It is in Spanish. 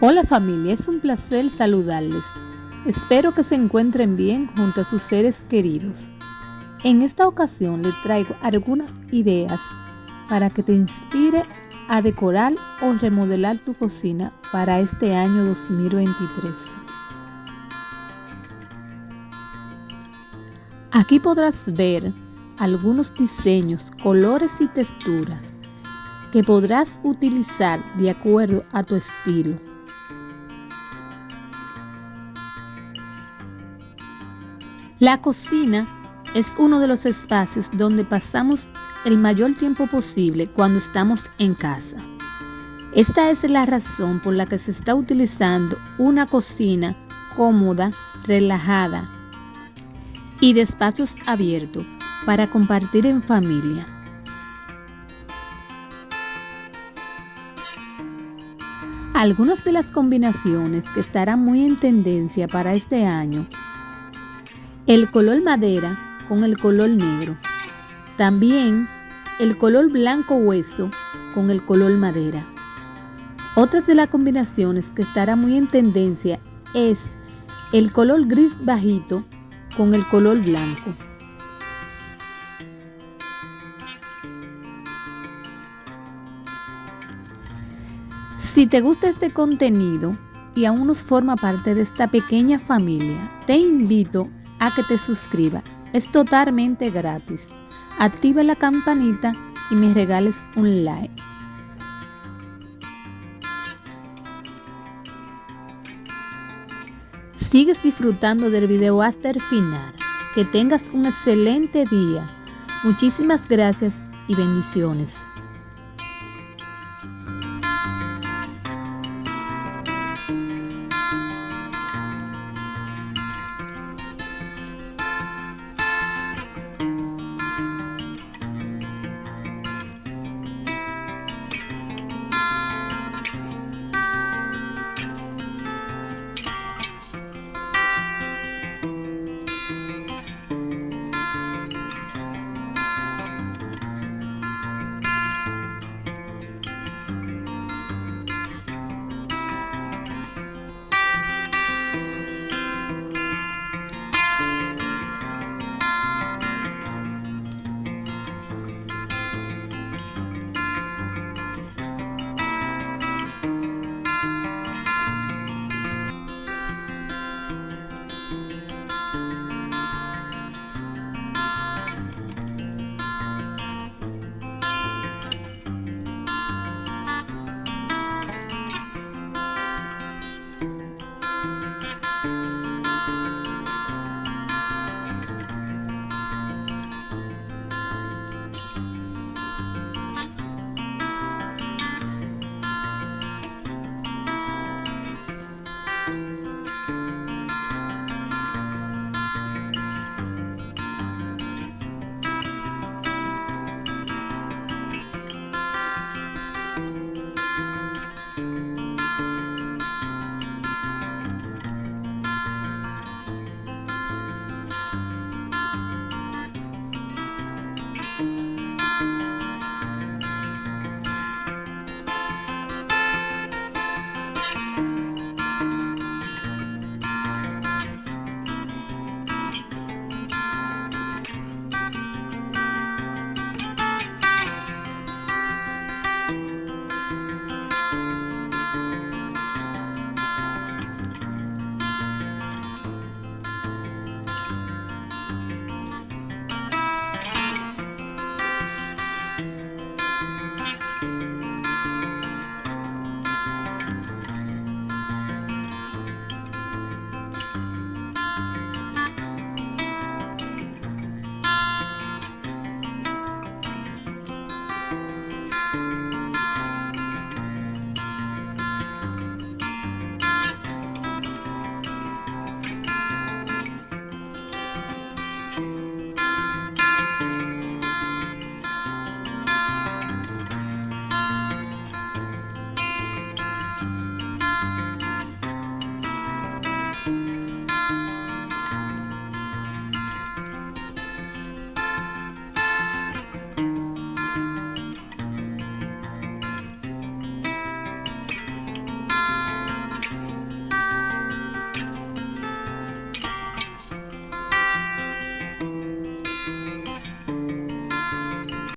Hola familia, es un placer saludarles. Espero que se encuentren bien junto a sus seres queridos. En esta ocasión les traigo algunas ideas para que te inspire a decorar o remodelar tu cocina para este año 2023. Aquí podrás ver algunos diseños, colores y texturas que podrás utilizar de acuerdo a tu estilo. La cocina es uno de los espacios donde pasamos el mayor tiempo posible cuando estamos en casa. Esta es la razón por la que se está utilizando una cocina cómoda, relajada y de espacios abiertos para compartir en familia. Algunas de las combinaciones que estarán muy en tendencia para este año el color madera con el color negro. También el color blanco hueso con el color madera. Otras de las combinaciones que estará muy en tendencia es el color gris bajito con el color blanco. Si te gusta este contenido y aún nos forma parte de esta pequeña familia, te invito a que te suscribas. Es totalmente gratis. Activa la campanita y me regales un like. Sigues disfrutando del video hasta el final. Que tengas un excelente día. Muchísimas gracias y bendiciones.